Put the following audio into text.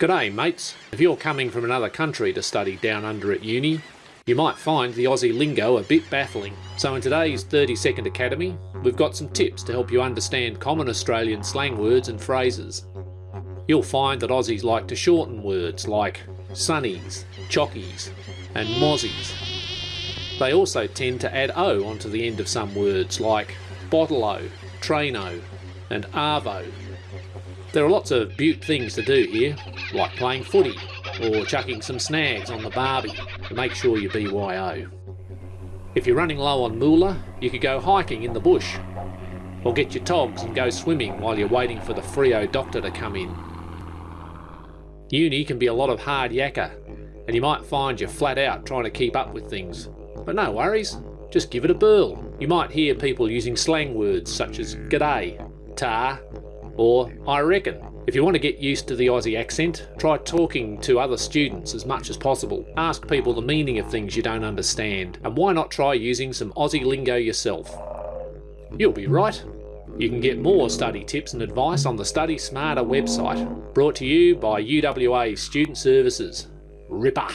G'day mates. If you're coming from another country to study down under at uni, you might find the Aussie lingo a bit baffling. So in today's 30 Second Academy, we've got some tips to help you understand common Australian slang words and phrases. You'll find that Aussies like to shorten words like sunnies, chockies and mozzies. They also tend to add O onto the end of some words like bottle-o, traino and arvo. There are lots of beaut things to do here, like playing footy or chucking some snags on the barbie to make sure you BYO. If you're running low on moolah, you could go hiking in the bush, or get your togs and go swimming while you're waiting for the Freo doctor to come in. Uni can be a lot of hard yakka, and you might find you're flat out trying to keep up with things. But no worries, just give it a burl. You might hear people using slang words such as g'day, ta, or I reckon. If you want to get used to the Aussie accent, try talking to other students as much as possible. Ask people the meaning of things you don't understand, and why not try using some Aussie lingo yourself? You'll be right. You can get more study tips and advice on the Study Smarter website, brought to you by UWA Student Services. Ripper!